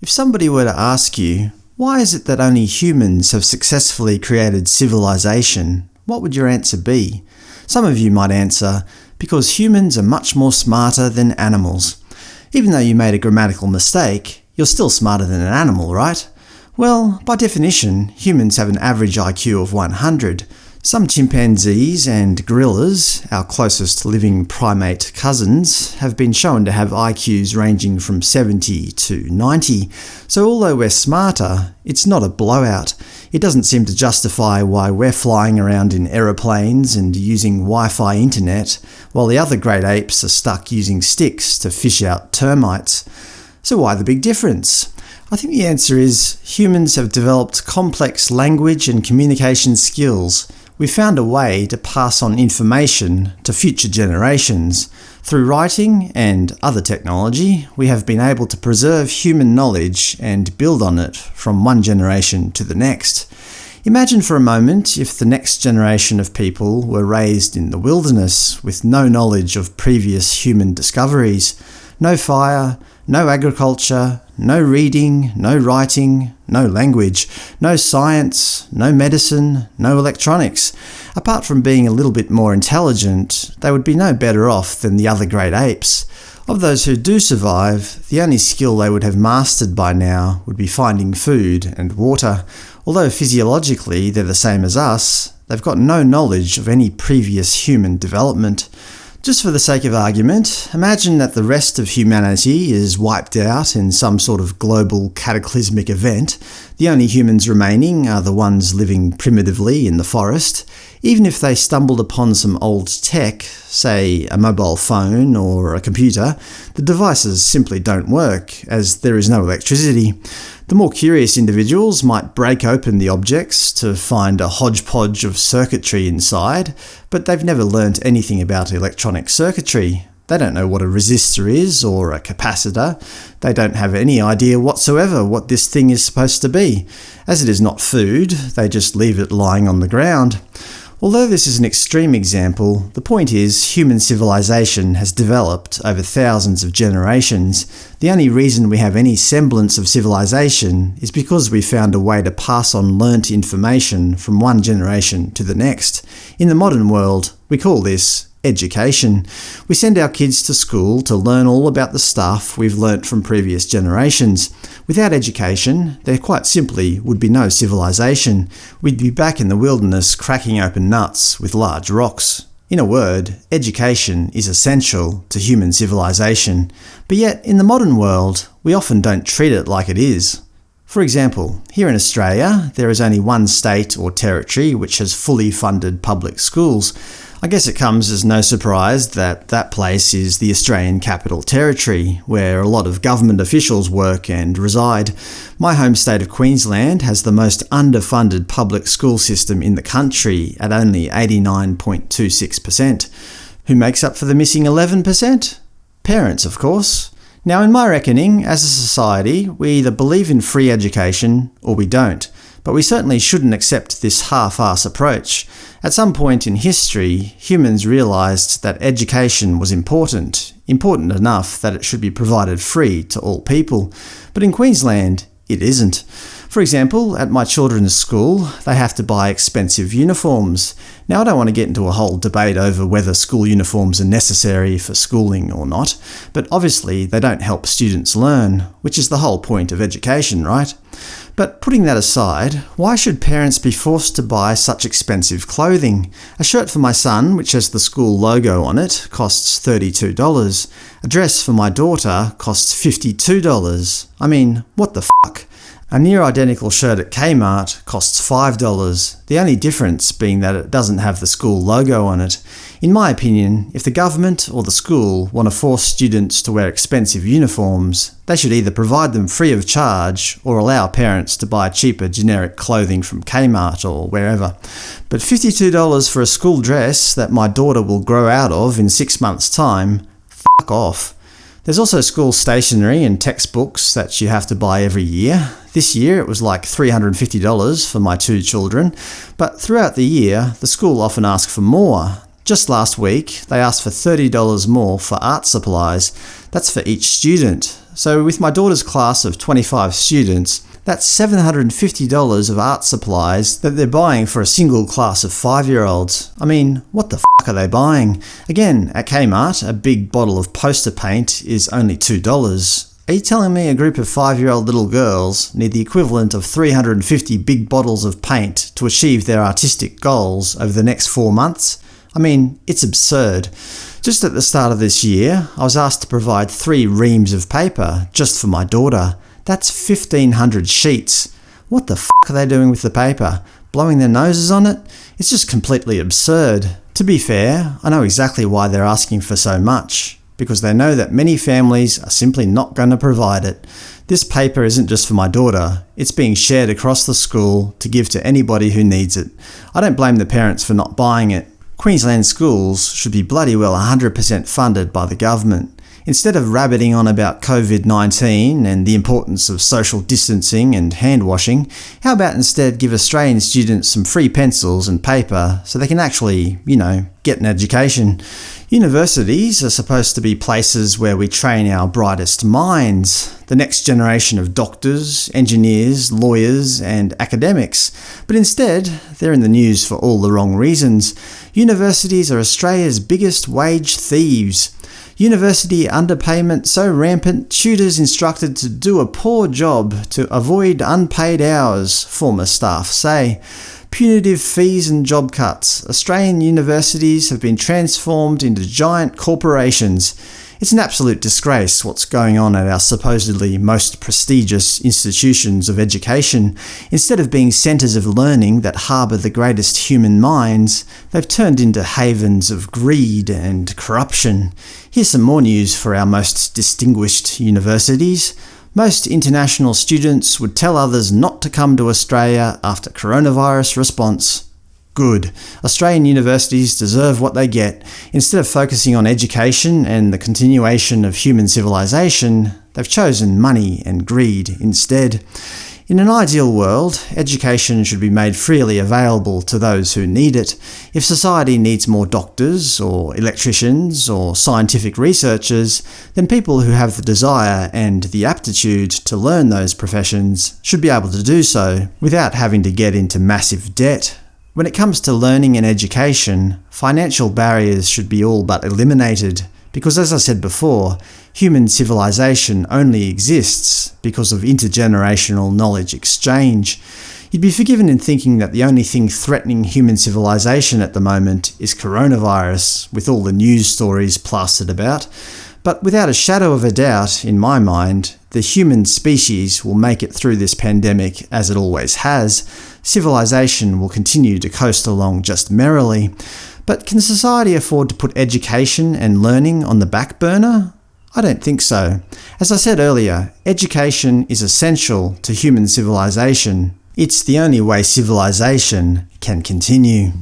If somebody were to ask you, why is it that only humans have successfully created civilization, what would your answer be? Some of you might answer, because humans are much more smarter than animals. Even though you made a grammatical mistake, you're still smarter than an animal, right? Well, by definition, humans have an average IQ of 100, some chimpanzees and gorillas, our closest living primate cousins, have been shown to have IQs ranging from 70 to 90, so although we're smarter, it's not a blowout. It doesn't seem to justify why we're flying around in aeroplanes and using Wi-Fi internet, while the other great apes are stuck using sticks to fish out termites. So why the big difference? I think the answer is humans have developed complex language and communication skills, we found a way to pass on information to future generations. Through writing and other technology, we have been able to preserve human knowledge and build on it from one generation to the next. Imagine for a moment if the next generation of people were raised in the wilderness with no knowledge of previous human discoveries. No fire, no agriculture, no reading, no writing, no language, no science, no medicine, no electronics. Apart from being a little bit more intelligent, they would be no better off than the other great apes. Of those who do survive, the only skill they would have mastered by now would be finding food and water. Although physiologically they're the same as us, they've got no knowledge of any previous human development. Just for the sake of argument, imagine that the rest of humanity is wiped out in some sort of global cataclysmic event. The only humans remaining are the ones living primitively in the forest. Even if they stumbled upon some old tech, say a mobile phone or a computer, the devices simply don't work, as there is no electricity. The more curious individuals might break open the objects to find a hodgepodge of circuitry inside, but they've never learnt anything about electronic circuitry. They don't know what a resistor is, or a capacitor. They don't have any idea whatsoever what this thing is supposed to be. As it is not food, they just leave it lying on the ground. Although this is an extreme example, the point is human civilization has developed over thousands of generations. The only reason we have any semblance of civilization is because we found a way to pass on learnt information from one generation to the next. In the modern world, we call this education. We send our kids to school to learn all about the stuff we've learnt from previous generations. Without education, there quite simply would be no civilization. We'd be back in the wilderness cracking open nuts with large rocks. In a word, education is essential to human civilization. But yet, in the modern world, we often don't treat it like it is. For example, here in Australia, there is only one state or territory which has fully funded public schools. I guess it comes as no surprise that that place is the Australian Capital Territory, where a lot of government officials work and reside. My home state of Queensland has the most underfunded public school system in the country at only 89.26%. Who makes up for the missing 11%? Parents, of course. Now in my reckoning, as a society, we either believe in free education or we don't but we certainly shouldn't accept this half-ass approach. At some point in history, humans realised that education was important, important enough that it should be provided free to all people. But in Queensland, it isn't. For example, at my children's school, they have to buy expensive uniforms. Now I don't want to get into a whole debate over whether school uniforms are necessary for schooling or not, but obviously they don't help students learn, which is the whole point of education, right? But putting that aside, why should parents be forced to buy such expensive clothing? A shirt for my son, which has the school logo on it, costs $32. A dress for my daughter costs $52. I mean, what the fuck? A near-identical shirt at Kmart costs $5, the only difference being that it doesn't have the school logo on it. In my opinion, if the government or the school want to force students to wear expensive uniforms, they should either provide them free of charge or allow parents to buy cheaper generic clothing from Kmart or wherever. But $52 for a school dress that my daughter will grow out of in six months' time? Fuck off. There's also school stationery and textbooks that you have to buy every year. This year it was like $350 for my two children, but throughout the year the school often asks for more. Just last week they asked for $30 more for art supplies. That's for each student, so with my daughter's class of 25 students, that's $750 of art supplies that they're buying for a single class of 5-year-olds. I mean, what the f*** are they buying? Again, at Kmart, a big bottle of poster paint is only $2. Are you telling me a group of 5-year-old little girls need the equivalent of 350 big bottles of paint to achieve their artistic goals over the next four months? I mean, it's absurd. Just at the start of this year, I was asked to provide three reams of paper, just for my daughter. That's 1500 sheets. What the f*** are they doing with the paper? Blowing their noses on it? It's just completely absurd. To be fair, I know exactly why they're asking for so much because they know that many families are simply not going to provide it. This paper isn't just for my daughter, it's being shared across the school to give to anybody who needs it. I don't blame the parents for not buying it. Queensland schools should be bloody well 100% funded by the government. Instead of rabbiting on about COVID-19 and the importance of social distancing and hand washing, how about instead give Australian students some free pencils and paper so they can actually, you know, get an education? Universities are supposed to be places where we train our brightest minds, the next generation of doctors, engineers, lawyers and academics, but instead they're in the news for all the wrong reasons. Universities are Australia's biggest wage thieves. University underpayment so rampant, tutors instructed to do a poor job to avoid unpaid hours, former staff say. Punitive fees and job cuts. Australian universities have been transformed into giant corporations. It's an absolute disgrace what's going on at our supposedly most prestigious institutions of education. Instead of being centres of learning that harbour the greatest human minds, they've turned into havens of greed and corruption. Here's some more news for our most distinguished universities. Most international students would tell others not to come to Australia after coronavirus response. Good. Australian universities deserve what they get. Instead of focusing on education and the continuation of human civilization, they've chosen money and greed instead. In an ideal world, education should be made freely available to those who need it. If society needs more doctors, or electricians, or scientific researchers, then people who have the desire and the aptitude to learn those professions should be able to do so, without having to get into massive debt. When it comes to learning and education, financial barriers should be all but eliminated. Because as I said before, human civilization only exists because of intergenerational knowledge exchange. You'd be forgiven in thinking that the only thing threatening human civilization at the moment is coronavirus, with all the news stories plastered about. But without a shadow of a doubt, in my mind, the human species will make it through this pandemic as it always has. Civilization will continue to coast along just merrily. But can society afford to put education and learning on the back burner? I don't think so. As I said earlier, education is essential to human civilization. It's the only way civilization can continue.